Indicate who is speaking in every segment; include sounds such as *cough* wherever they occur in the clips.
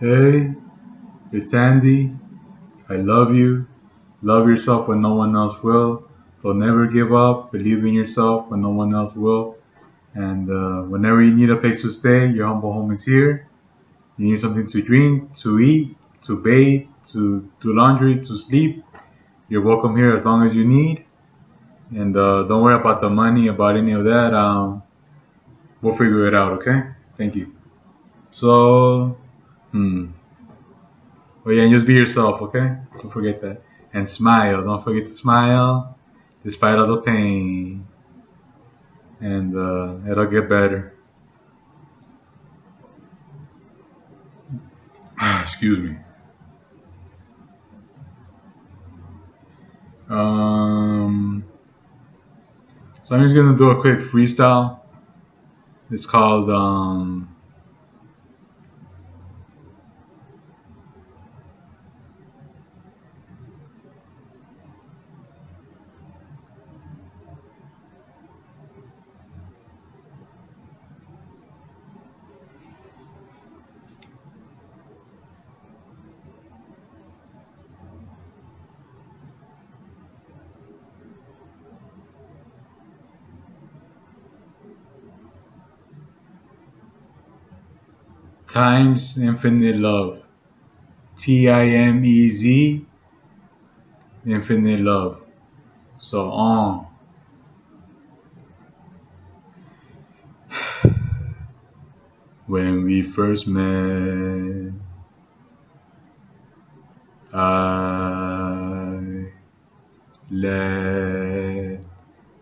Speaker 1: Hey, it's Andy. I love you. Love yourself when no one else will. Don't never give up. Believe in yourself when no one else will. And uh, whenever you need a place to stay, your humble home is here. You need something to drink, to eat, to bathe, to do laundry, to sleep. You're welcome here as long as you need. And uh, don't worry about the money, about any of that. Um, we'll figure it out, okay? Thank you. So, hmm. Oh yeah, and just be yourself, okay? Don't forget that. And smile. Don't forget to smile despite all the pain. And uh, it'll get better. Excuse me. Um, so I'm just gonna do a quick freestyle. It's called um, times infinite love. T I M E Z, infinite love. So on. *sighs* When we first met, I let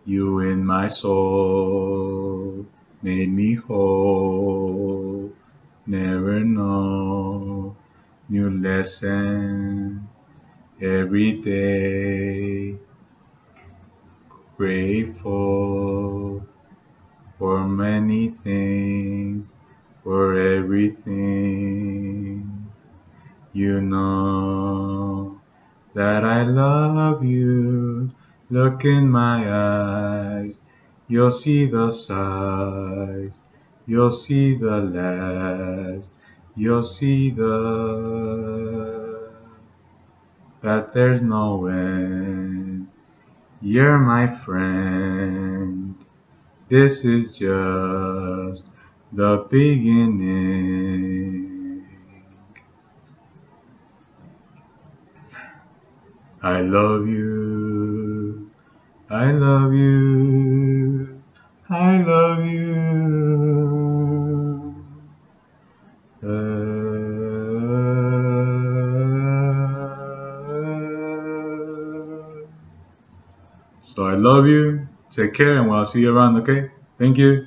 Speaker 1: you in my soul, made me whole never know. New lesson every day. Grateful for many things for everything. You know that I love you. Look in my eyes. You'll see the size You'll see the last. You'll see the that there's no end. You're my friend. This is just the beginning. I love you. I love So I love you. Take care, and we'll see you around, okay? Thank you.